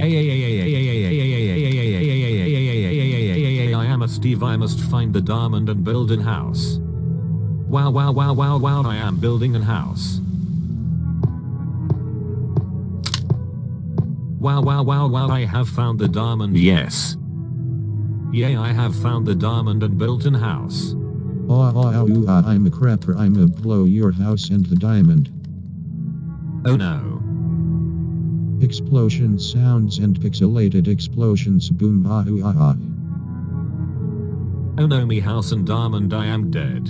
I am a Steve I must find the diamond and build an house. Wow wow wow wow wow I am building an house. Wow wow wow wow I have found the diamond yes. Yay I have found the diamond and built an house. Oh, oh, oh, ah, I'm a creeper. I'm a blow your house and the diamond. Oh no. Explosion sounds and pixelated explosions boom ah ooh, ah ah. No me house and diamond I am dead.